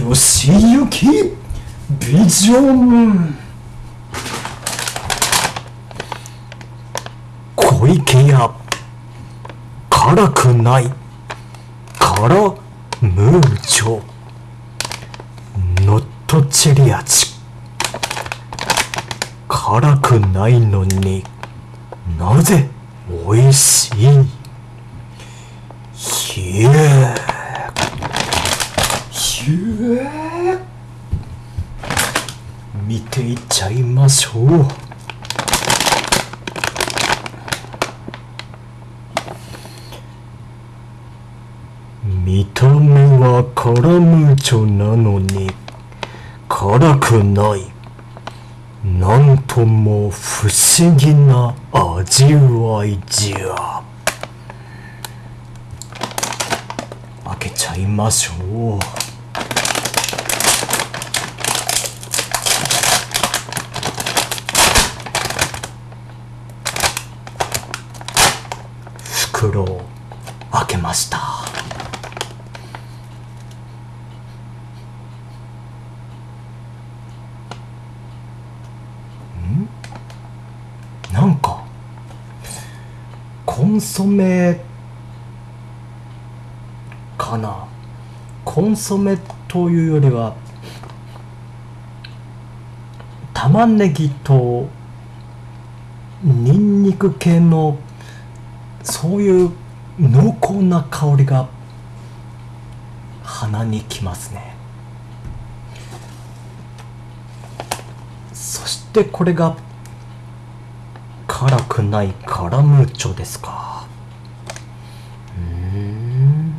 吉行ビジョン小池屋辛くない。辛ムーチョノットチェリ味辛くないのに。なぜ美味しい？ひえひえ見ていっちゃいましょう。見た目はカラムーチョなのに辛くない。なんとも不思議な味わいじゃ。開けちゃいましょう。袋を開けました。ん？なんかコンソメかな？コンソメというよりは玉ねぎとニンニク系のそういう濃厚な香りが鼻にきますね。そしてこれが辛くないカラムーチョですか。うん。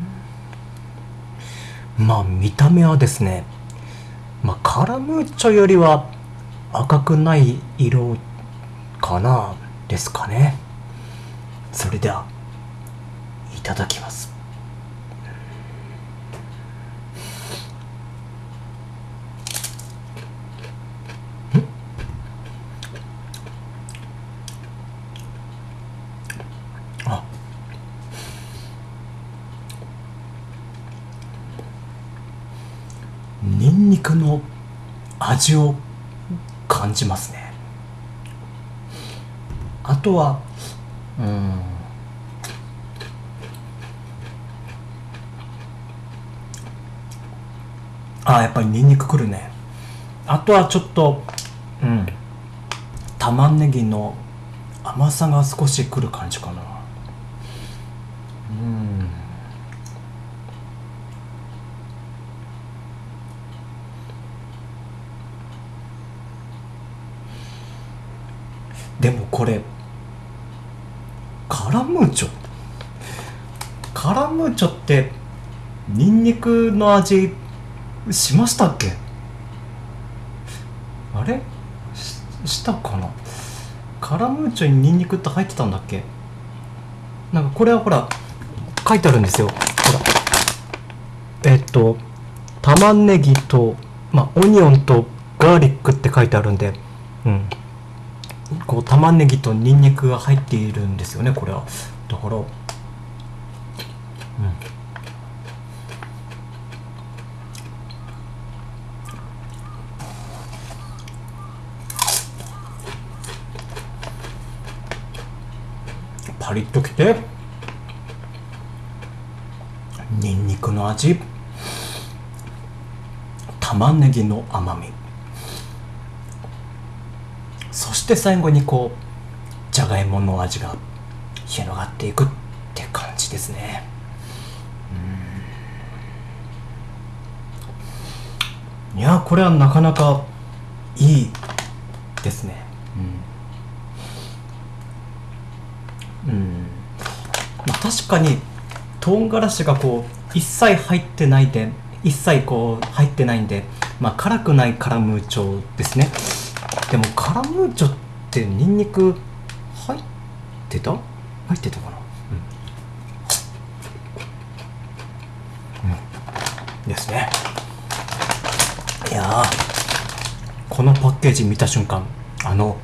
まあ見た目はですねまあカラムーチョよりは赤くない色かなですかね。それではいただきます。ニンニクの味を感じますね。あとはうん。あやっぱりニンニクくるね。あとはちょっとうん。玉ねぎの甘さが少しくる感じかな。うん。でもこれカラムーチョ。カラムーチョってニンニクの味しましたっけ？あれ？したかな？カラムーチョにニンニクって入ってたんだっけ？なんかこれはほら書いてあるんですよ。ほら。えっと玉ねぎとまあオニオンとガーリックって書いてあるんで。うん。こう玉ねぎとニンニクが入っているんですよねこれは。だからうん。パリッときて。ニンニクの味。玉ねぎの甘みそして最後にこうじゃがいもの味が広がっていくって感じですね。いやこれはなかなかいいですね。うん、うん。まあ、確かに唐辛子がこう一切入ってないで一切こう入ってないんで、まあ、辛くないカラムーチョですね。でもカラムーチョってニンニク入ってた？入ってたかな？うん、うん、ですね。いやーこのパッケージ見た瞬間あの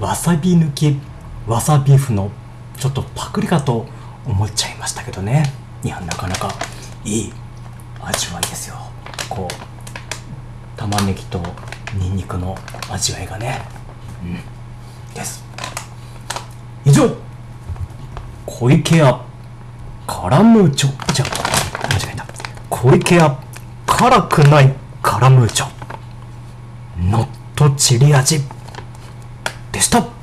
わさび抜きわさビーフのちょっとパクリかと思っちゃいましたけどね。いやなかなかいい味わいですよ。こう玉ねぎとニンニクの味わいがね。うん。です。以上小池屋カラムーチョじゃ。あ間違えた。小池屋辛くないカラムーチョ。ノットチリ味。でした。